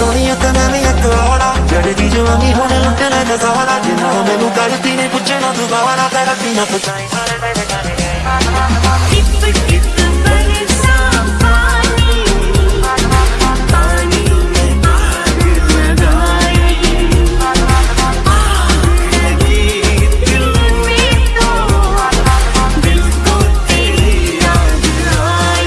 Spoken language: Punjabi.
ਸੋਹਣੀ ਤਾਂ ਮੈਂ ਵੀ ਇੱਕ ਹੋਣਾ ਜੜਦੀ ਜਵਾਨੀ ਹੁਣ ਲੁੱਟਣਾ ਨਜ਼ਾਰਾ ਜਿੰਨਾ ਮੈਨੂੰ ਕਰਦੀ ਨੇ ਪੁੱਛਣਾ ਦੁਬਾਰਾ ਤੇ ਰੱਖੀ ਨਾ ਪੁੱਛਾਈ Keep